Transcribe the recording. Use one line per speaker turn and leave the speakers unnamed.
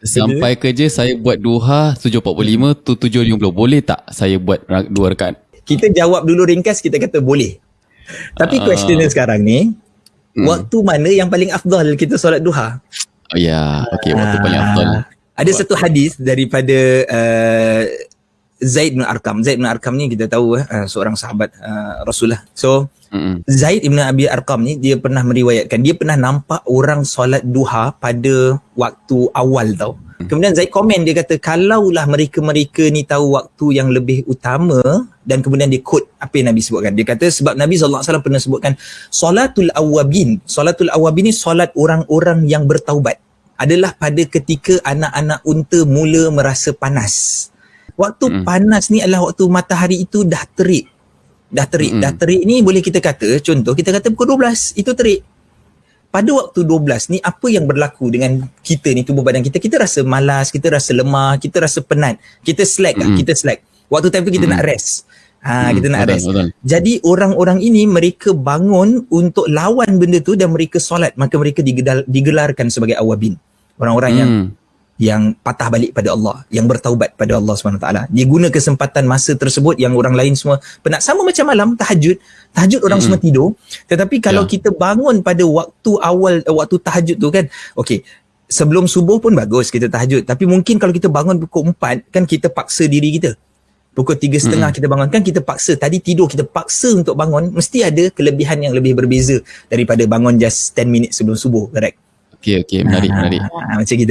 Sampai kerja saya buat duha 7.45 tu 7.50. Boleh tak saya buat dua rakaat?
Kita jawab dulu ringkas, kita kata boleh. Tapi
Ah.
question sekarang ni,
Hmm.
waktu mana yang paling afdal kita solat duha?
Oh ya, okey waktu
Ah,
paling afdal.
Ada satu hadis daripada uh, Zaid bin Arkam. Zaid bin Arkam ni kita tahu uh, seorang sahabat uh, Rasulullah. So
Mm-mm.
Zaid bin Abi Arkam ni dia pernah meriwayatkan dia pernah nampak orang solat duha pada waktu awal tau. Kemudian Zaid komen dia kata kalaulah mereka-mereka ni tahu waktu yang lebih utama dan kemudian dia quote apa yang Nabi sebutkan. Dia kata sebab Nabi SAW pernah sebutkan solatul awabin. Solatul awabin ni solat orang-orang yang bertaubat. Adalah pada ketika anak-anak unta mula merasa panas. Waktu
Mm.
panas ni adalah waktu matahari itu dah terik. Dah terik.
Mm-mm.
Dah terik ni boleh kita kata, contoh kita kata pukul 12, itu terik. Pada waktu 12 ni apa yang berlaku dengan kita ni tubuh badan kita? Kita rasa malas, kita rasa lemah, kita rasa penat. Kita slack lah,
Mm-mm.
kita slack. Waktu time tu kita
Mm-mm.
nak rest. Ha,
Mm,
kita nak
betul,
rest.
Betul.
Jadi orang-orang ini mereka bangun untuk lawan benda tu dan mereka solat maka mereka digelar, digelarkan sebagai awabin. Orang-orang
Hmm.
yang patah balik pada Allah, yang bertaubat pada Allah SWT. Dia guna kesempatan masa tersebut yang orang lain semua penat. Sama macam malam, tahajud. Tahajud orang
Mm-mm.
semua tidur. Tetapi kalau
Ya.
kita bangun pada waktu awal, eh, waktu tahajud tu kan, okey, sebelum subuh pun bagus kita tahajud. Tapi mungkin kalau kita bangun pukul 4, kan kita paksa diri kita. Pukul tiga setengah kita bangun. Kan kita paksa, tadi tidur kita paksa untuk bangun. Mesti ada kelebihan yang lebih berbeza daripada bangun just 10 minit sebelum subuh. Correct?
Okey okey menarik menarik.
Ah, macam gitu.